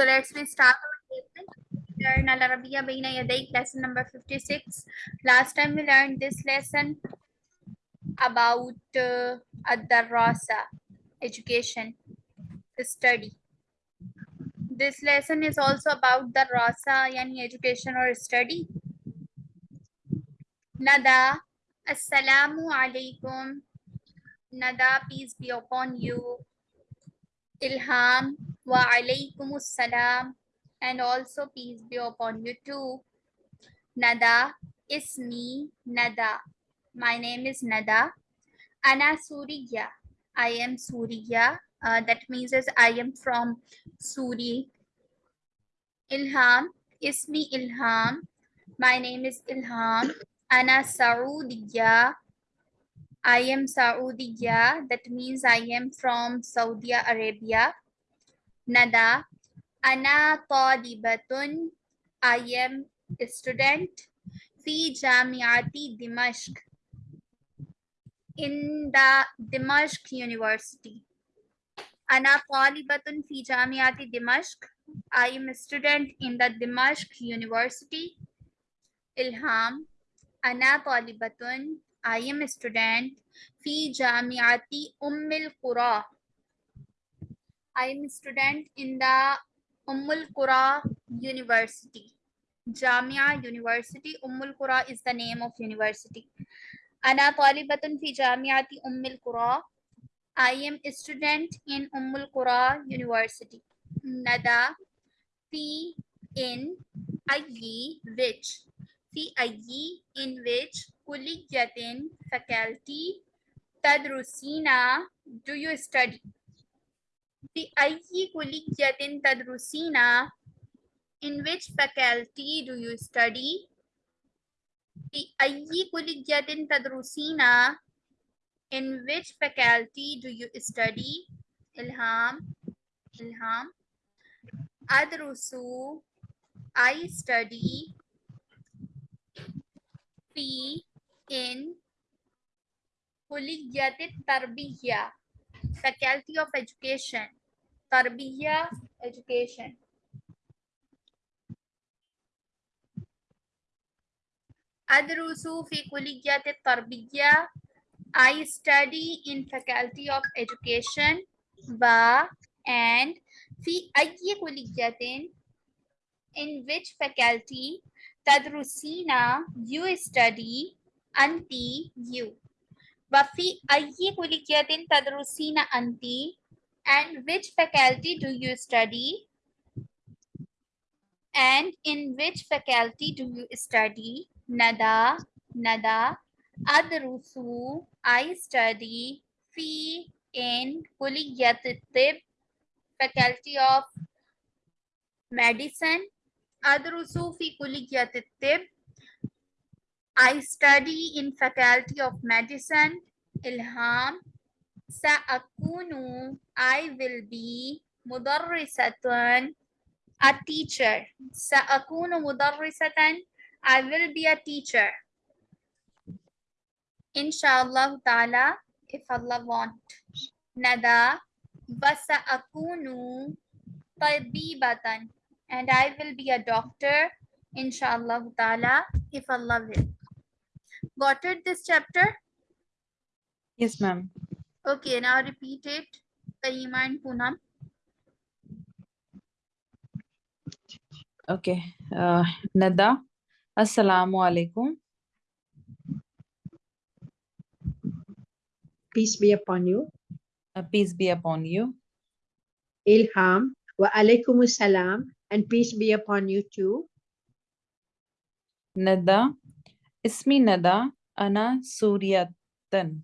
So let's we start our lesson. Learn Al Arabiya Baina Yadayk, lesson number 56. Last time we learned this lesson about uh, Ad-Darrasa, education, study. This lesson is also about the Rasa, yani education or study. Nada, Assalamu alaikum. Nada, peace be upon you. Ilham, wa alaikum assalam. And also peace be upon you too. Nada, ismi, Nada. My name is Nada. Ana Suriya. I am Suriya. Uh, that means as I am from Suri. Ilham, Ismi Ilham. My name is Ilham. Ana Saudiya. I am Saudiya. That means I am from Saudi Arabia. Nada. Ana Talibatun. I am a student. Fi Jamiati Dimashq. In the Dimashq University. Ana Talibatun Fi Jamiati Dimashq. I am a student in the Dimashq University. Ilham. Ana Talibatun. I am a student. Fi Jamiati Ummul Qura. I am a student in the Ummul Qura University. Jamia University. Ummul Qura is the name of university. Ana Talibatun fi Jamiati Ummul Qura. I am a student in Ummul Qura University. Nada fi in ayi which fi ayi in which kulliyatin faculty tadrusina do you study ayi kulliyatin tadrusina in which faculty do you study? Ayi kulliyatin tadrusina in which faculty do you study? Ilham ilham. Adrusu i study fi in tarbiyya faculty of education tarbiyya education. Adrusu fi kulliyat tarbiyya I study in faculty of education wa and fi ayyi kulliyatin in which faculty tadrusina you study anti you. Wa fi ayyi kulliyatin tadrusina anti and which faculty do you study? And in which faculty do you study? Nada nada. Adrusu I study fi in kulliyat faculty of medicine. Adrusu fi kulliyat I study in faculty of medicine ilham sa'akunu I will be mudarrisatan a teacher sa'akunu mudarrisatan I will be a teacher Inshallah ta'ala, if Allah want. Nada, wasa akunu tabibatan. And I will be a doctor, inshallah ta'ala, if Allah will. Got it, this chapter? Yes, ma'am. Okay, now repeat it. Karima and Poonam. Okay. Uh, Nada, Assalamu alaikum. peace be upon you. Uh, peace be upon you. Ilham wa alaikum salam and peace be upon you too. Nada, Ismi Nada, Ana Suryatan.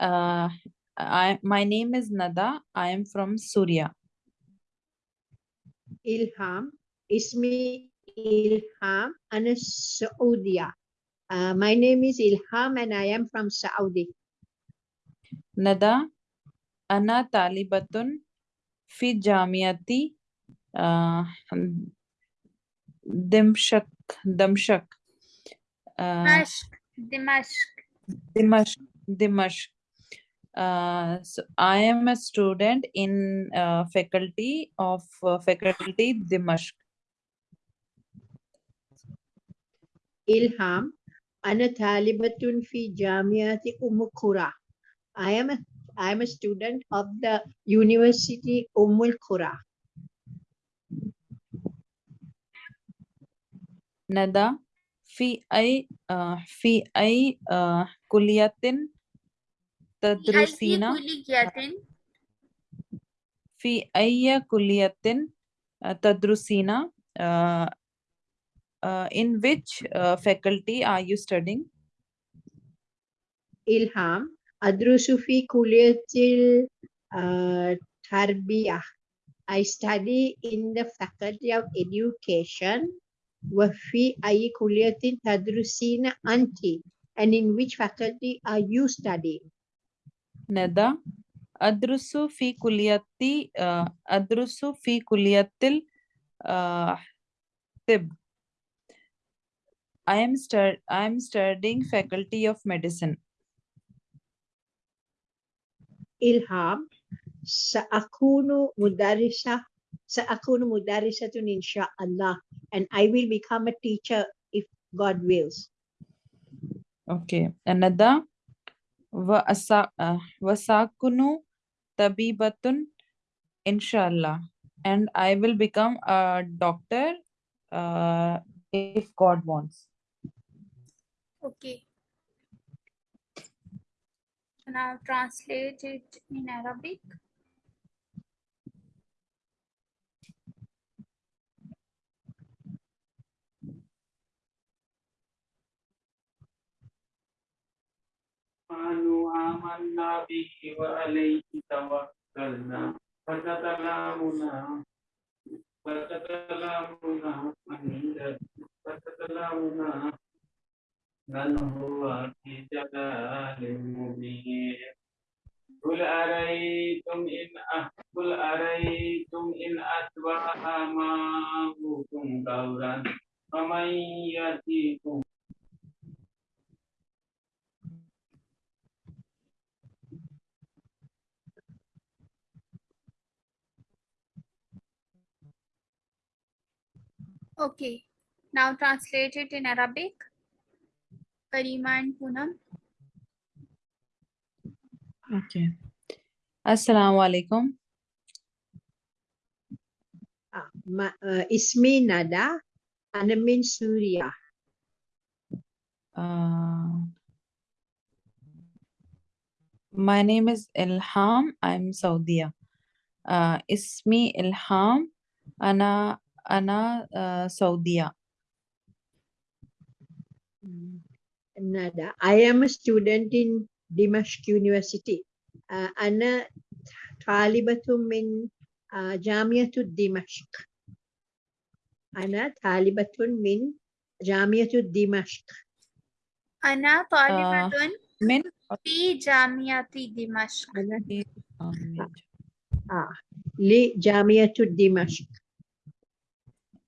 Uh, I, my name is Nada. I am from Surya. Ilham, Ismi Ilham and Saudia. Uh, my name is Ilham and I am from Saudi. Nada, Ana Talibatun fi Jamiati uh, Dimshak. Dimshak. Uh, Dimashq, Dimashq. Dimashq. Dimashq. Uh, so I am a student in uh, faculty of uh, faculty Dimashq. إلهام أنا طالبة في جامعة أم القرى I am a I am a student of the University Umm al-Qura. ندى في أي آه في أي آه كلية في أي تدرسين كلية في أي كلية آه، تدرسين آه uh, in which uh, faculty are you studying? إلهام أدرس في كلية التربية. I study in the faculty of education. وفي أي كلية تدرسين أنت? And in which faculty are you studying? neda adrusu fi kulliyati adrusu fi tib i am stud i am studying faculty of medicine. ilham saakunu mudarrisa tun insha insha'Allah and i will become a teacher if god wills. Okay. Another Vasakunu Tabibatun Inshallah. And I will become a doctor uh, if God wants. Okay. Now translate it in Arabic. قالوا آمنا به وعليه توكلنا. فتتلامنا فتتلامنا من فتتلامنا من هو في جلال مبين. قل أريتم إن قل أريتم إن أصبح ماؤكم غورا فمن يأتيكم Okay. Now translate it in Arabic. Karima and Poonam. Okay. Assalamu alaikum. ah, uh, ismi Nada and I'm Surya. Uh, my name is Ilham. I'm Saudiya. Uh, ismi Ilham. Ana أنا uh, سعودية. Mm, ندى I am a student in Dimashq University. Uh, أنا طالبة من uh, جامعة دمشق. أنا طالبة من جامعة دمشق. أنا طالبة من في جامعة دمشق. أنا um, آه لجامعة دمشق.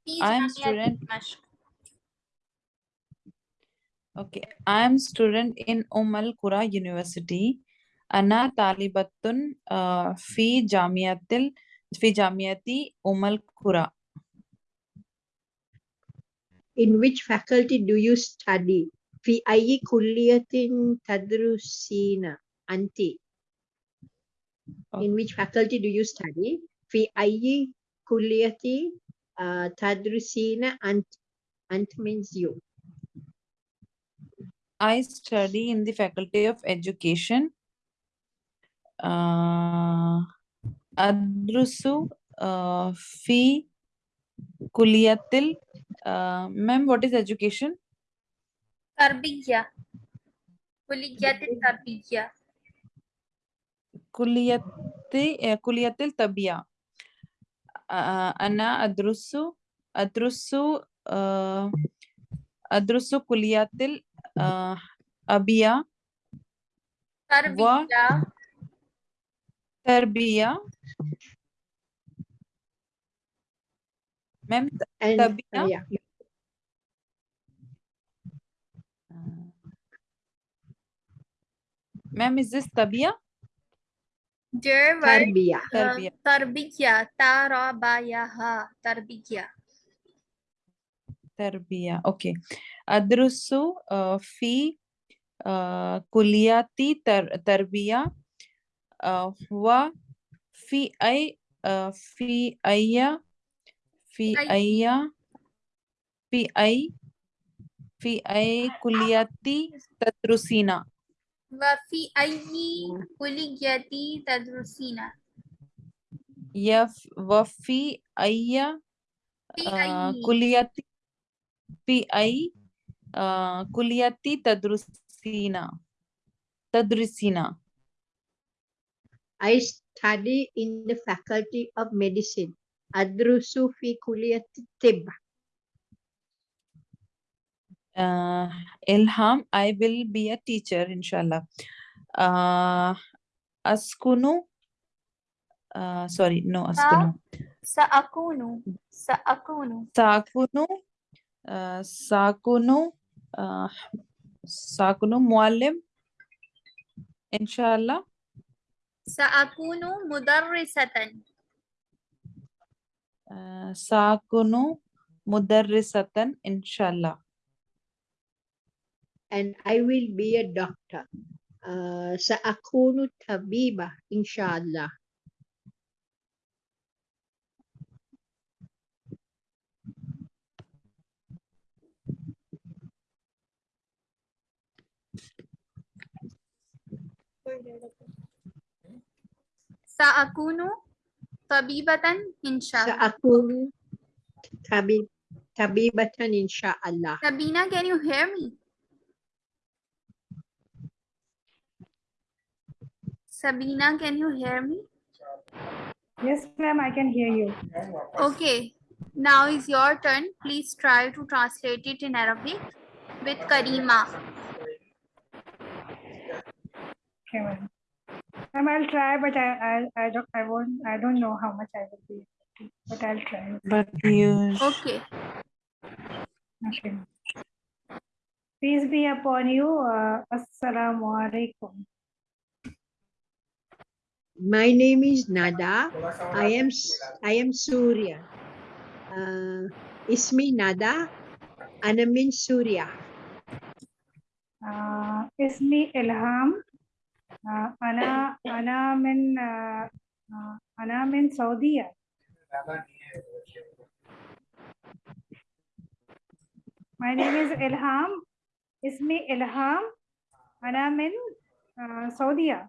I'm student. Okay, I'm student in Umm Al University. Anna talibatun uh, fi jamiatil fi jamiati Umm Al In which faculty do you study? Fi ayi kulliyatin tadrusina anti. In which faculty do you study? Fi ayi kulliyati Ah, tadrisina ant. Ant means you. I study in the Faculty of Education. Uh, adrusu uh, fi kuliyatil. Uh, Ma'am, what is education? Tarbiyya. Kuliyatil tarbiyya. Kuliyati, uh, eh, kuliyatil tabiyya. أنا أدرس أدرس آه، أدرس كلية الأبية تربية. تربية. مم تربية. مم is this تربية؟ There were Tarbiyah. Uh, Tarbiyah. Tarabayah. Tarbiyah. Tarbiyah. Okay. Adrusu uh, fi uh, kuliyati tar tarbiyah uh, wa fi ay uh, fi ayya fi ayya fi ay fi ay kuliyati tadrusina. وفي أي كلية تدرسين يف وفي أي في آه، أي كلية في أي آه، كلية تدرسين تدرسين I study in the faculty of medicine. أدرس في كلية الطب. uh, Ilham, I will be a teacher, inshallah. Uh, askunu, uh, sorry, no, askunu. Saakunu, saakunu. Saakunu, uh, saakunu, uh, saakunu muallim, inshallah. Saakunu mudarrisatan. Uh, saakunu mudarrisatan, inshallah and I will be a doctor. Uh, sa akuno tabiba, inshallah. Sa akuno tabibatan inshallah. Sa akuno tabib tabibatan inshallah. Sabina, can you hear me? Sabina, can you hear me? Yes, ma'am, I can hear you. Okay, now is your turn. Please try to translate it in Arabic with Karima. Okay, ma'am. Ma'am, I'll try, but I, I, I don't, I won't, I don't know how much I will be, but I'll try. But you, Okay, Okay. Peace be upon you. Uh, Assalamu alaikum. My name is Nada. I am I am Surya. Uh, Ismi Nada. Anamin Surya. Uh, Ismi Ilham. Uh, Ana Ana min uh, uh, Ana Saudiya. My name is Ilham. Ismi Ilham. Ana in uh, Saudiya.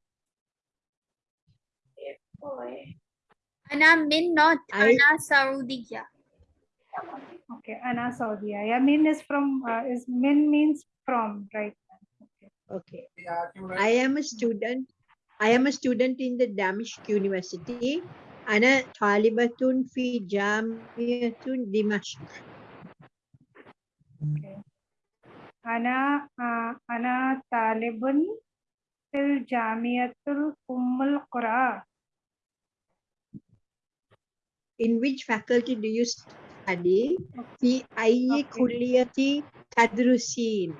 Ana Min, not Ana Saudiya. Okay, Ana Saudiya. Yeah, Min is from, uh, is Min means from, right? Okay. I am a student. I am a student in the Damish University. Ana Talibatun fi Jamiyatun Dimashq. Okay. Ana, uh, Ana Talibun fil Jamiatul Ummul Qura In which faculty do you study? في أي Okay. كلية تدرسين؟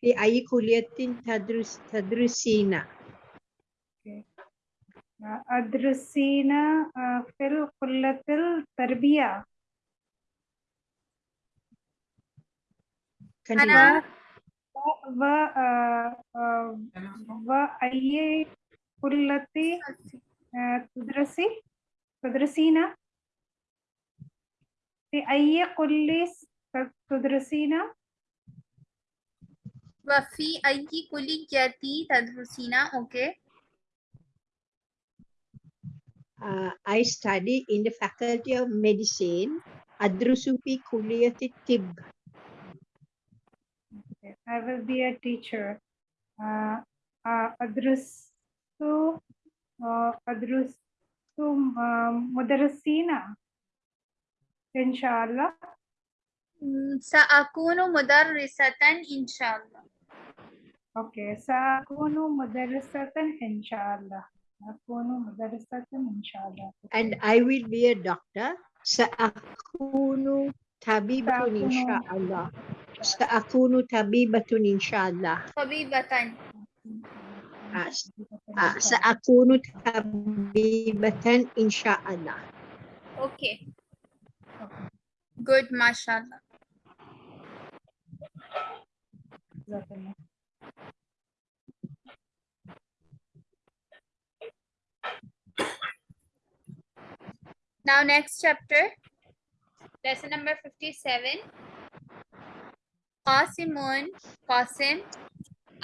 في أي كلية تدرس تدرسين؟ Uh, أدرسين uh, في الكلية التربية. Continue. أنا و uh, uh, وأي كلية uh, تدرسي تدرسين في أي كلية تدرسين وفي أي كلية تدرسين؟ Okay. Uh, I study in the faculty of medicine. أدرس في كلية الطب. Okay, I will be a teacher. Uh, uh, أدرس uh, أدرس uh, مدرسين إن شاء الله. م، سأكون مدرسة إن شاء الله. Okay, سأكون مدرسة إن شاء الله. أكون مدرسة إن شاء الله. And I will be a doctor. سأكون طبيبة إن شاء الله. سأكون طبيبة إن شاء الله. طبيبة Ah, uh, saakunu tabibatan insha'Allah. Okay. Good, mashallah. Now next chapter, lesson number 57. Qasimun, Qasim,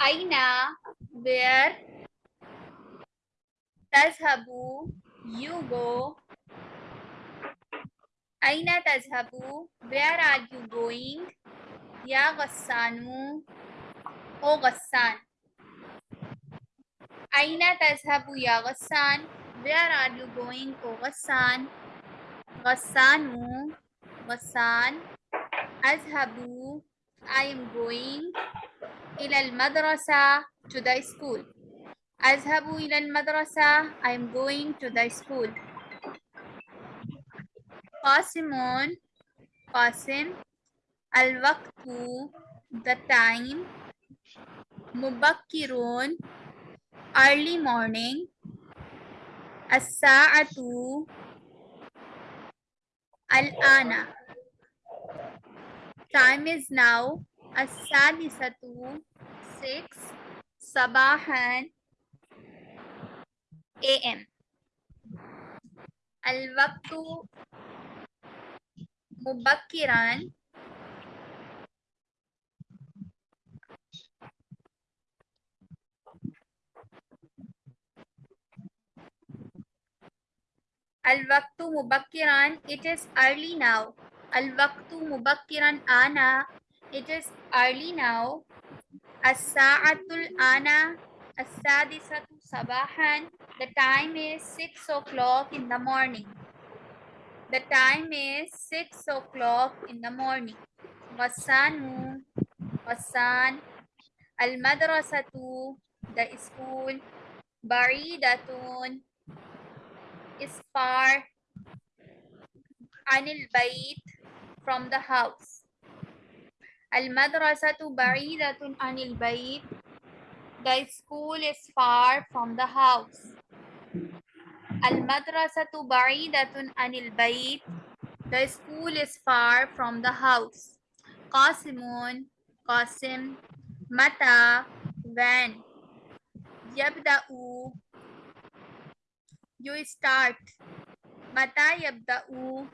Aina, where tazhabu you go? Aina tazhabu where are you going? Ya ghassanu o ghassan. Aina tazhabu ya ghassan where are you going o ghassan? Ghassanu ghassan azhabu i am going ila al madrasa to the school. أذهب إلى المدرسة, I am going to the school. قاسم, قاسم, الوقت, the time. مبكر, early morning. الساعة, الآن. Time is now السادسة 6 sabahan am al-waqtu mubakkiran Al-waqtu mubakkiran, it is early now. Al-waqtu mubakkiran ana, it is early now. As-sa'atul ana as-sadisatu sabahan. The time is 6 o'clock in the morning. The time is 6 o'clock in the morning. Ghassanu, ghassan. Al-madrasatu, the school. Baridatun, is far. Anil bayt, from the house. Al-madrasatu ba'idatun anil bayt. The school is far from the house. Al-madrasatu ba'idatun anil bayt. The school is far from the house. Qasimun, Qasim, Mata, when. Yabda'u, you start. Mata yabda'u,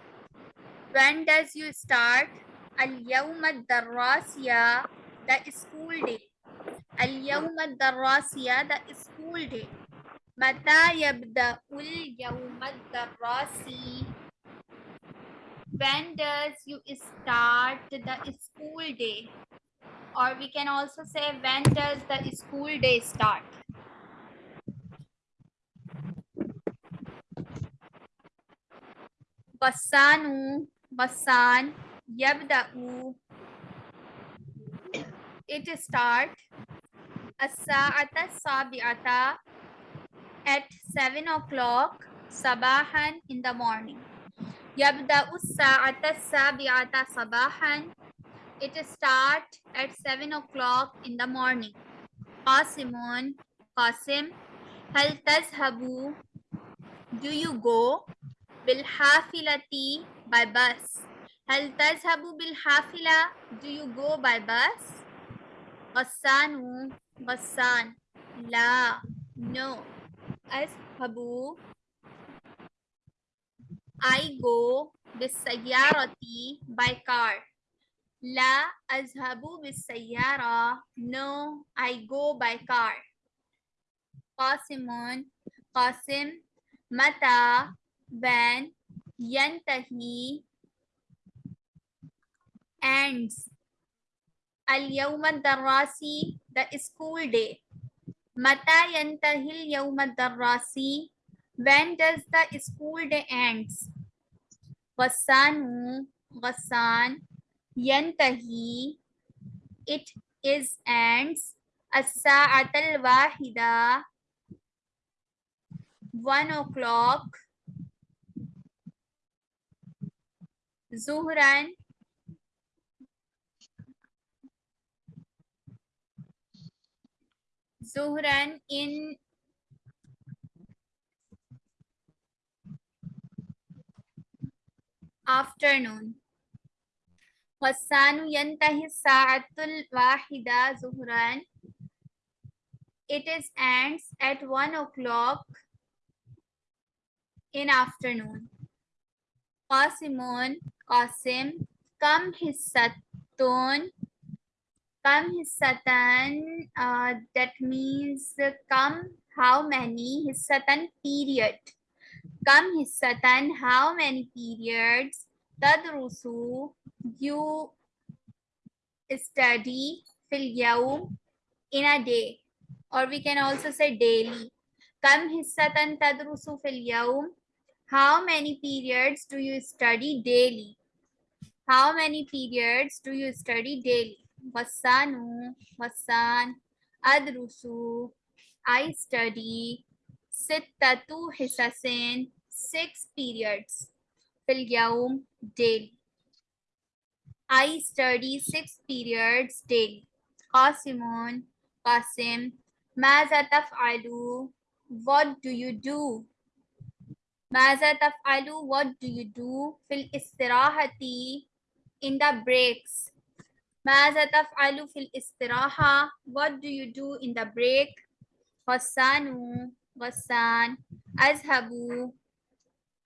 when does you start? اليوم الدراسية the school day. اليوم الدراسية the school day. متى يبدأ اليوم الدراسي when does you start the school day? Or we can also say when does the school day start? Ghassanu Ghassan yabda'u it start. As-sa'ata sabi'ata at 7 o'clock sabahan in the morning. Yabda'u as-sa'ata sabi'ata sabahan. It start at 7 o'clock in the morning. Qasimun qasim hal tazhabu? Do you go? Bil hafilati by bus. هل تذهب بالحافلة do you go by bus غسان غسان لا no أذهب I go بالسيارة by car لا أذهب بالسيارة no I go by car قاسم قاسم متى when ينتهي ends. Al yawmad the school day. Mata yantahil yawmad darasi, when does the school day ends? Ghassanu, ghassan, yantahi, it is ends. As-sa'at al-wahida, one o'clock, zuhran, Zohran in afternoon. Ghassan yantahi sa'atul wahida Zuhran. It is ends at one o'clock in afternoon. Qasimun, Qasim, kam hissatun, Kam hissatan, uh, that means come how many, hissatan period. Kam hissatan, how many periods, tadrusu, you study, fil yaum, in a day. Or we can also say daily. Kam hissatan tadrusu fil yaum, how many periods do you study daily? How many periods do you study daily? Ghassanu, Ghassan, Adrusu, I study, Sittatu Hisasin, six periods, Fil Yaum, daily. I study six periods daily. Qasimun, Qasim, Maza taf'alu, what do you do? Maza taf'alu, what do you do? Fil istirahati, in the breaks. ماذا تفعل في الاستراحة؟ What do you do in the break? غسان غسان. أذهب.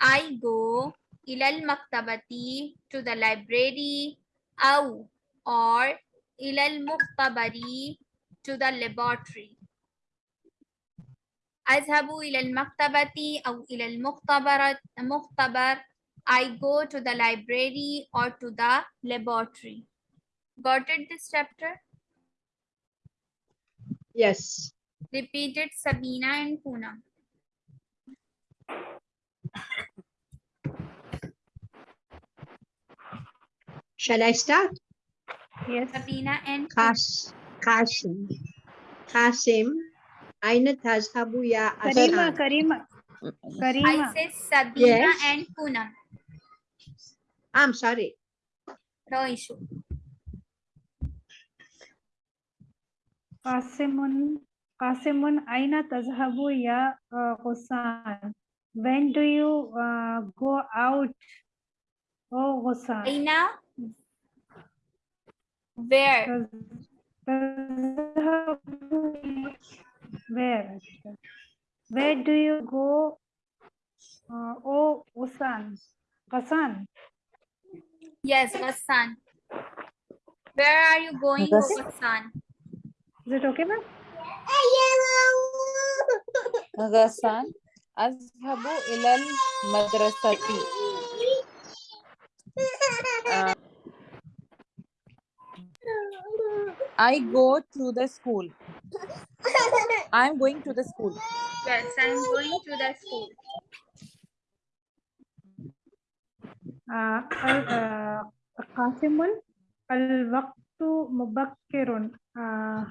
I go إلى المكتبة to the library أو or إلى المختبر to the laboratory. أذهب إلى المكتبة أو إلى المختبر المختبر I go to the library or to the laboratory. Got it this chapter? Yes. Repeated Sabina and Poonam. Shall I start? Yes. Sabina and Kas Kasim. Kasim. Aina tazhabu ya Karima, Karima. Karima. I say Sabina yes. and Poonam. I'm sorry. No issue. Qasimun, Qasimun, aina tazhabu ya uh, Ghussan? When do you uh, go out? Oh, Ghussan. Aina? Where? Tazhabu- Where? Where do you go? Uh, oh, Ghussan. Ghussan. Yes, Ghassan. Where are you going, Ghas- Ghassan? Is it okay, ma'am? Ghassan, Azhabu ilal madrasati. Uh, I go to the school. I'm going to the school. Yes, I'm going to the school. Uh, uh, Qasimul, al-waqtu mubakirun. Uh,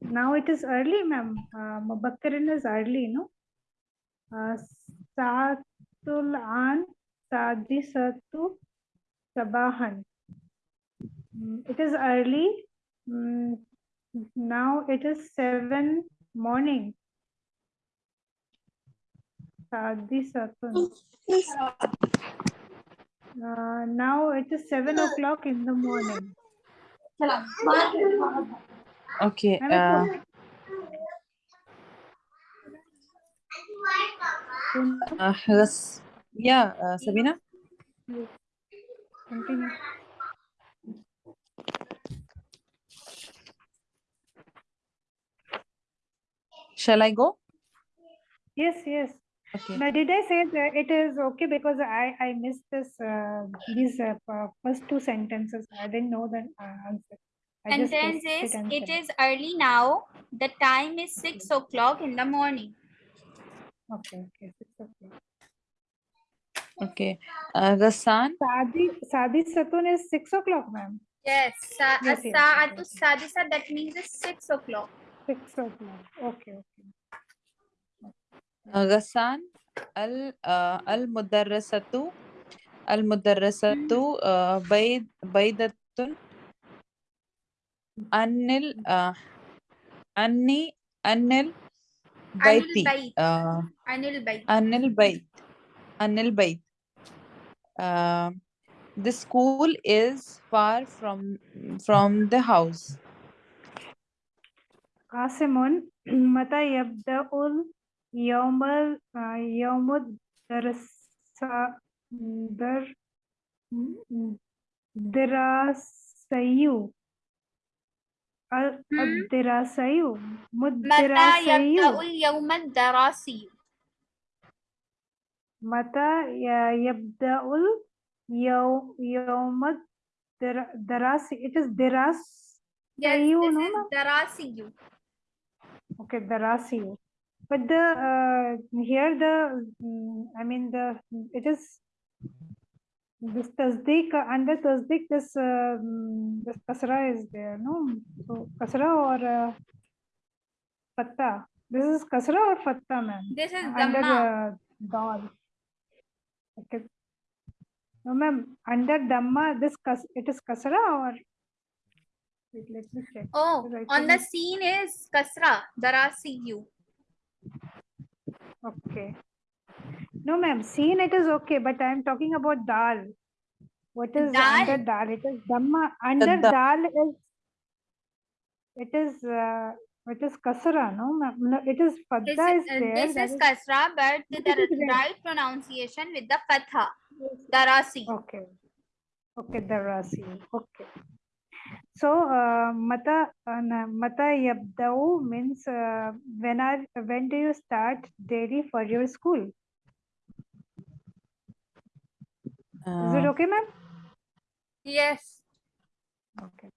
now it is early, ma'am. Uh, Mubakkarin is early, no? Uh, Saatul an sadisatu sabahan. Mm, it is early. Mm, now it is seven morning. Sadisatun. Uh, now it is seven o'clock in the morning. Okay. Uh, uh, yeah, uh, Sabina. Continue. Shall I go? Yes, yes. Okay. Now, did I say that it is okay because I I missed this uh, these uh, uh, first two sentences. I didn't know the uh, answer. And is it is early now. The time is six o'clock in the morning. Okay, okay. Okay. Uh, the sun. Sadi Sadi Satun is six o'clock, ma'am. Yes. Sa uh, yes, yes, yes. That means it's six o'clock. Six o'clock. Okay. Okay. Uh. Al uh, Al Mudarrasatu. Al Mudarrasatu. Hmm. Uh, Baid Baidatun. عن ال uh, أني أنل Anil بيتي Bait. uh, Anil Bait. أنل بيت أنل بيت uh, the school is far from from the house قاسم متى يبدأ اليوم ال- آه، يوم الدرس در دراسي ال- Hmm? الدراسي متى مدراسي يبدأ اليوم الدراسي؟ متى ي- يبدأ اليوم يوم الدر- دراسي it is دراسي Yes, you this know is na? دراسي. Okay, the ratio. But the uh, here the mm, I mean the it is this tasdeek uh, under tasdeek this uh, this kasra is there no so kasra or uh, fatta this is kasra or fatta ma'am This is under uh, dal okay no ma'am under dhamma this kas it is kasra or wait, let me check Oh, Right, on the scene is Kasra, Darasi you. Okay. No, ma'am. Seen it is okay, but I am talking about dal. What is under Dal? dal? It is dhamma. Under da- dal is it is uh, it is kasra. No, ma'am. No, it is This, fadda is uh, there. this that is Kasra, but the right. pronunciation with the Fatha, Darasi. Okay. Okay, the rasi. Okay. So, uh, mata uh, mata yabdau means uh, when are when do you start daily for your school? Is it uh, okay, ma'am? Yes. Okay.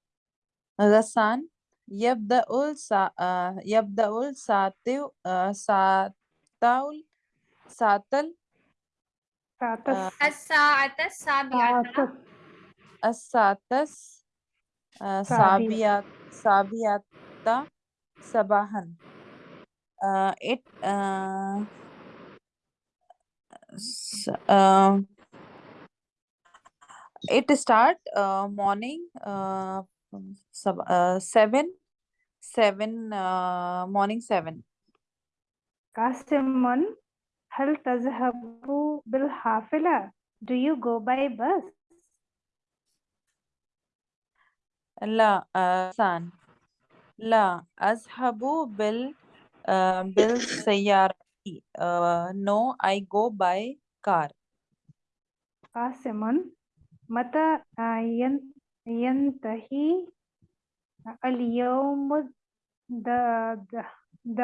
غسان يبدأ السا آه، يبدأ الساعة آه، ساعة ساعة Satas. الساعة السابعة Satas. الساعة آه، سابعة. سابعة سابعة صباحا uh, it uh, s- uh, it start uh, morning uh, from sab- uh, seven seven uh, morning seven قاسم هل تذهب بالحافلة? Do you go by bus? لا uh, سان لا أذهب بال uh, بالسيارة uh, no I go by car قاسم متى آه، ين- ينتهي اليوم د د د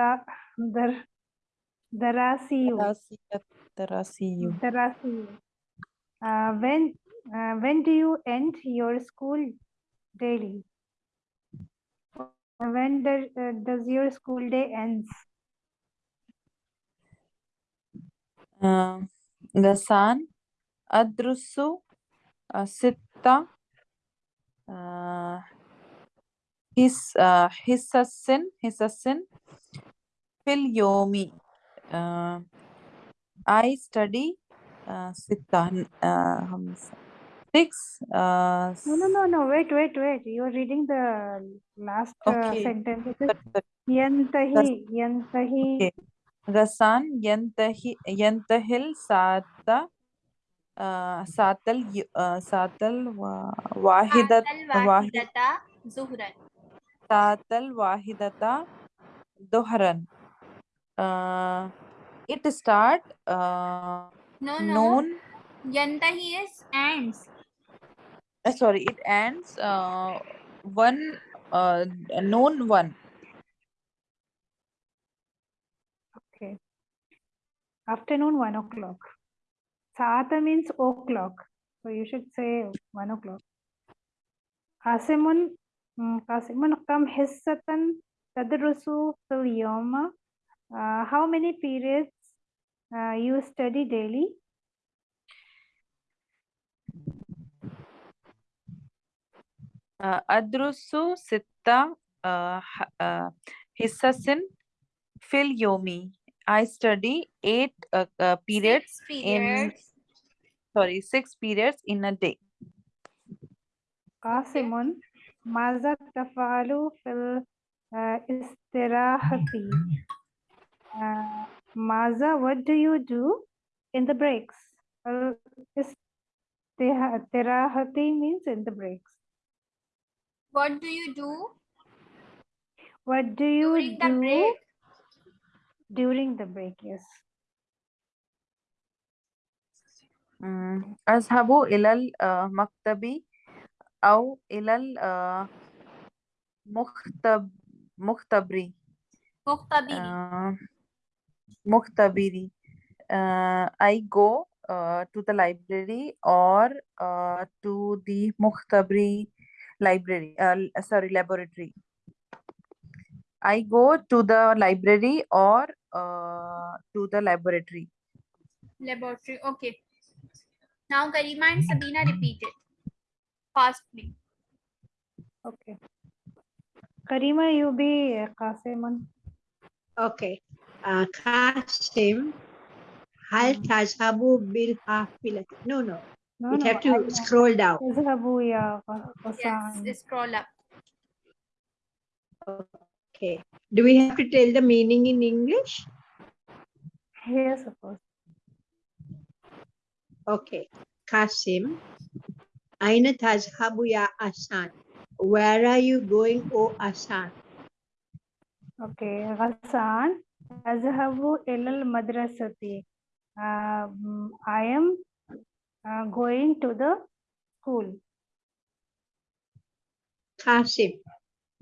در دراسي دراسية دراسي دراسي uh, when uh, when do you end your school daily? When does, uh, does your school day ends? آه، غسان أدرس آه، ستة آه، حس آه، حصص حصص في اليوم آه، I study آه، ستة آه، خمسة six آه، No, no, no, no. Wait, wait, wait. You're reading the last uh, Okay. sentence. It is sorry, sorry. ينتهي ينتهي Okay. अ, सातल य- अ, सातल वा, वाहिदत फातल वाहिद वाहिदता जुहरन सातल वाहिदता दोहरन अ, it start uh, no no noon यंता ही is ends uh, sorry it ends uh, one uh, noon one Okay. Afternoon, one o'clock. Saata means o'clock. So you should say one o'clock. Asimun, Asimun kam hissatan tadrusu fil yoma. How many periods uh, you study daily? Adrusu sitta hissasin fil yomi. uh, حصص في اليوم I study eight uh, uh, periods Six in periods. sorry six periods in a day قاسم ماذا تفعل في uh, istirahati. Uh, Maza, what do you do in the breaks? Well, istirahati means in the breaks. What do you do What do you during the do break? during the break? Yes. مم. أذهب إلى المكتب أو إلى المختب مختبري مختبري. آه، مختبري uh, I go uh, to the library or uh, to the مختبري library uh, sorry laboratory I go to the library or uh, to the laboratory. Laboratory, okay. Now Karima and Sabina repeat it. Fast, please. Okay. Karima, you be uh, Qasiman. Okay. Uh, Qasim, hal hmm. tazhabu bil hafilati. No, no. No, you have to scroll down. Yes, scroll up. Okay. Do we have to tell the meaning in English? Yes, of course. Okay. Kasim, Aina tazhabu ya Ghassan? Where are you going, O Ghassan? Okay, Ghassan, Azhabu ilal madrasati. Um, I am uh, going to the school. Kasim,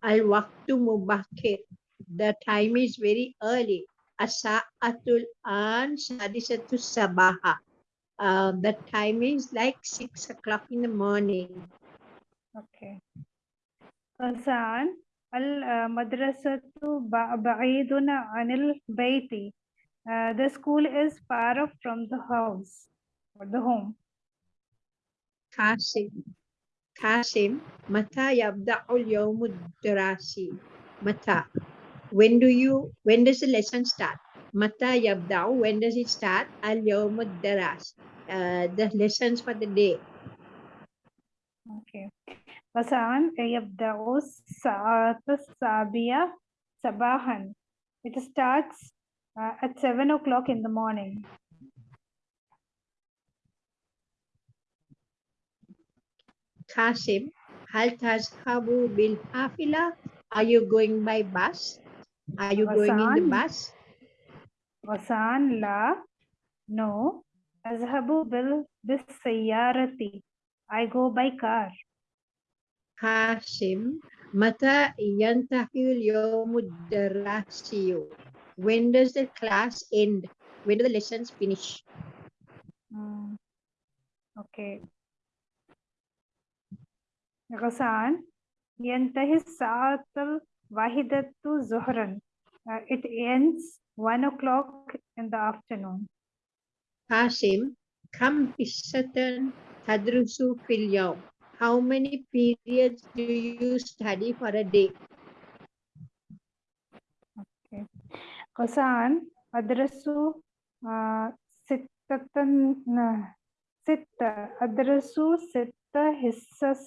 al-waqtu mubakhir. The time is very early. Asa'atul an sadisatul sabaha. Uh, the time is like six o'clock in the morning. Okay. Ghassan al-madrasatu ba'iduna anil bayti. Uh, the school is far off from the house or the home. Kasi. Kasim, Mata yabda'ul yawmud darasi. Mata. When do you, when does the lesson start? Mata yabda'u, when does it start? Al yawmud daras. Uh, the lessons for the day. Okay. Ghassan yabda'u sa'ata sabiya sabahan. It starts uh, at 7 o'clock in the morning. Kasim, habu bil hafila. Are you going by bus? Are you going in the bus? Ghassan la. No. Azhabu bil bisayarati. I go by car. Kasim, Mata yantahil yomudarasiyo. When does the class end? When do the lessons finish? Mm. Okay. غسان ينتهي الساعة الواحدة ظهرا Uh, it ends 1 o'clock in the afternoon قاسم كم حصة تدرس في اليوم? How many periods do you study for a day? غسان أدرس آه، ستة ن- ستة أدرس ستة حصص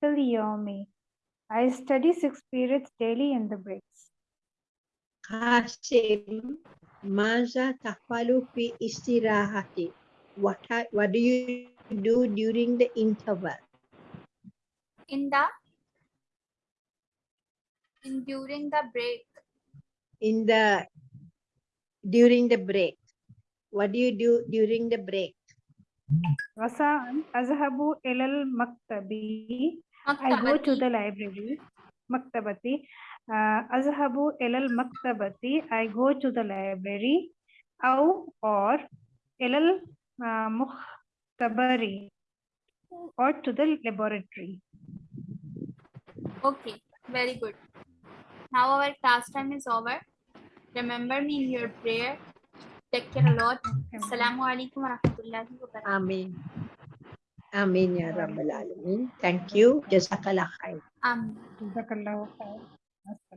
في اليوم I study six periods daily in the breaks. قاسم ماذا تفعل في استراحتي? What, are- what do you do during the interval? In the in during the break. In the during the break. What do you do during the break? غسان أذهب إلى المكتب I go to the library. Maktabati. Azhabu ilal maktabati. I go to the library. Aw or ilal mukhtabari. Or to the laboratory. Okay, very good. Now our class time is over. Remember me in your prayer. Take care a lot. Assalamu alaikum wa rahmatullahi wa barakatuh. Amen. Amin ya Rabbal Alamin. Thank you. Jazakallah khair. Amin. Jazakallah khair.